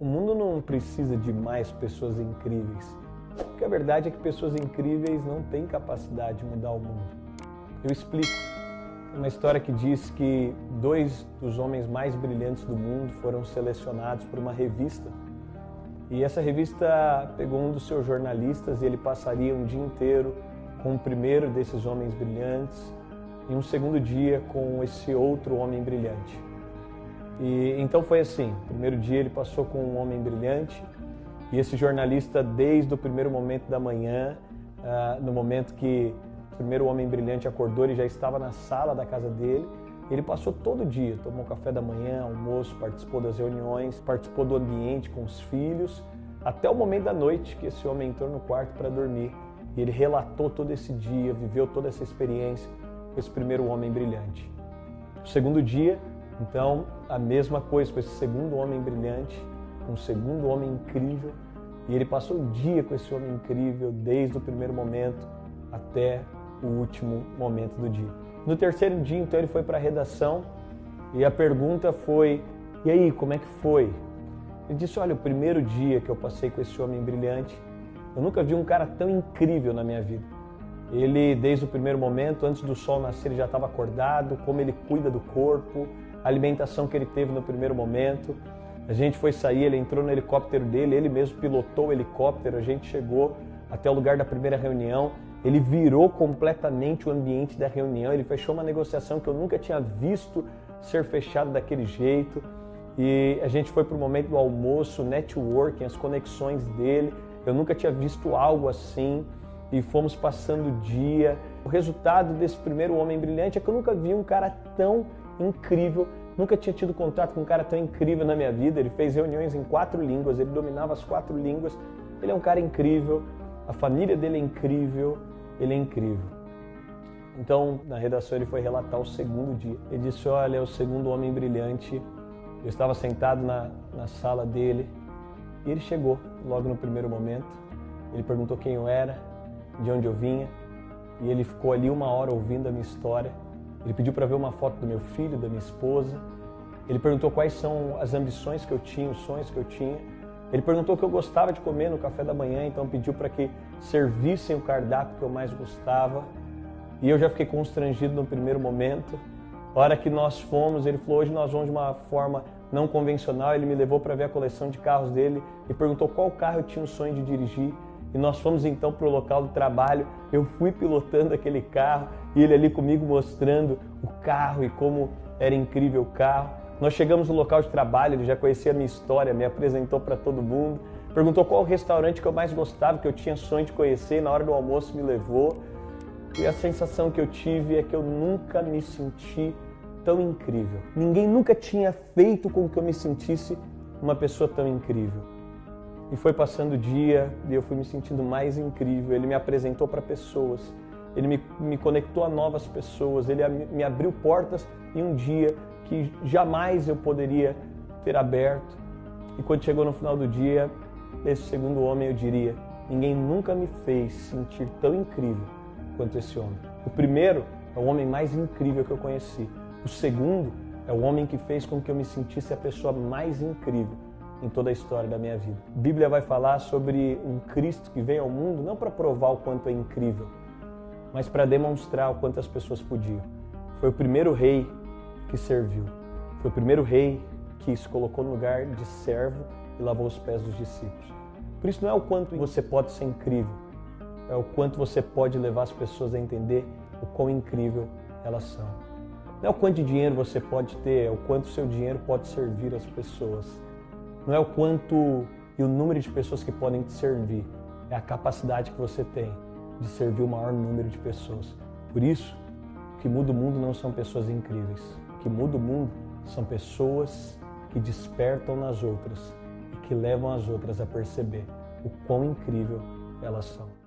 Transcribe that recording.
O mundo não precisa de mais pessoas incríveis. Porque a verdade é que pessoas incríveis não têm capacidade de mudar o mundo. Eu explico. Tem uma história que diz que dois dos homens mais brilhantes do mundo foram selecionados por uma revista. E essa revista pegou um dos seus jornalistas e ele passaria um dia inteiro com o primeiro desses homens brilhantes e um segundo dia com esse outro homem brilhante. E então foi assim, primeiro dia ele passou com um homem brilhante e esse jornalista desde o primeiro momento da manhã, uh, no momento que o primeiro homem brilhante acordou, ele já estava na sala da casa dele. Ele passou todo dia, tomou café da manhã, almoço, participou das reuniões, participou do ambiente com os filhos, até o momento da noite que esse homem entrou no quarto para dormir. E ele relatou todo esse dia, viveu toda essa experiência com esse primeiro homem brilhante. O segundo dia, então, a mesma coisa com esse segundo homem brilhante, um segundo homem incrível, e ele passou o dia com esse homem incrível, desde o primeiro momento até o último momento do dia. No terceiro dia, então, ele foi para a redação e a pergunta foi: E aí, como é que foi? Ele disse: Olha, o primeiro dia que eu passei com esse homem brilhante, eu nunca vi um cara tão incrível na minha vida. Ele, desde o primeiro momento, antes do sol nascer, ele já estava acordado, como ele cuida do corpo, a alimentação que ele teve no primeiro momento. A gente foi sair, ele entrou no helicóptero dele, ele mesmo pilotou o helicóptero, a gente chegou até o lugar da primeira reunião, ele virou completamente o ambiente da reunião, ele fechou uma negociação que eu nunca tinha visto ser fechado daquele jeito. E a gente foi para o momento do almoço, networking, as conexões dele. Eu nunca tinha visto algo assim e fomos passando o dia. O resultado desse primeiro homem brilhante é que eu nunca vi um cara tão incrível. Nunca tinha tido contato com um cara tão incrível na minha vida. Ele fez reuniões em quatro línguas, ele dominava as quatro línguas. Ele é um cara incrível, a família dele é incrível, ele é incrível. Então, na redação, ele foi relatar o segundo dia. Ele disse: Olha, é o segundo homem brilhante. Eu estava sentado na, na sala dele e ele chegou logo no primeiro momento. Ele perguntou quem eu era, de onde eu vinha, e ele ficou ali uma hora ouvindo a minha história. Ele pediu para ver uma foto do meu filho, da minha esposa. Ele perguntou quais são as ambições que eu tinha, os sonhos que eu tinha. Ele perguntou o que eu gostava de comer no café da manhã, então pediu para que servissem o cardápio que eu mais gostava. E eu já fiquei constrangido no primeiro momento. A hora que nós fomos, ele falou: hoje nós vamos de uma forma não convencional. Ele me levou para ver a coleção de carros dele e perguntou qual carro eu tinha o sonho de dirigir. E nós fomos então para o local do trabalho. Eu fui pilotando aquele carro e ele ali comigo mostrando o carro e como era incrível o carro. Nós chegamos no local de trabalho, ele já conhecia a minha história, me apresentou para todo mundo, perguntou qual restaurante que eu mais gostava, que eu tinha sonho de conhecer, e na hora do almoço me levou. E a sensação que eu tive é que eu nunca me senti tão incrível. Ninguém nunca tinha feito com que eu me sentisse uma pessoa tão incrível. E foi passando o dia e eu fui me sentindo mais incrível. Ele me apresentou para pessoas, ele me, me conectou a novas pessoas, ele me abriu portas em um dia que jamais eu poderia ter aberto. E quando chegou no final do dia, esse segundo homem eu diria: ninguém nunca me fez sentir tão incrível quanto esse homem. O primeiro é o homem mais incrível que eu conheci. O segundo é o homem que fez com que eu me sentisse a pessoa mais incrível em toda a história da minha vida. A Bíblia vai falar sobre um Cristo que veio ao mundo não para provar o quanto é incrível, mas para demonstrar o quanto as pessoas podiam. Foi o primeiro rei que serviu. Foi o primeiro rei que se colocou no lugar de servo e lavou os pés dos discípulos. Por isso não é o quanto você pode ser incrível, é o quanto você pode levar as pessoas a entender o quão incrível elas são. Não é o quanto de dinheiro você pode ter, é o quanto seu dinheiro pode servir as pessoas. Não é o quanto e o número de pessoas que podem te servir, é a capacidade que você tem de servir o maior número de pessoas. Por isso, o que muda o mundo não são pessoas incríveis. O que muda o mundo são pessoas que despertam nas outras e que levam as outras a perceber o quão incrível elas são.